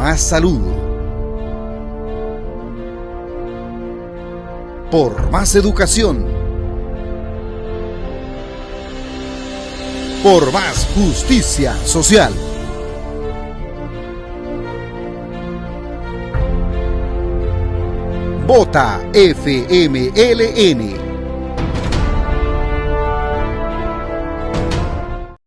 más salud. Por más educación. Por más justicia social. Vota FMLN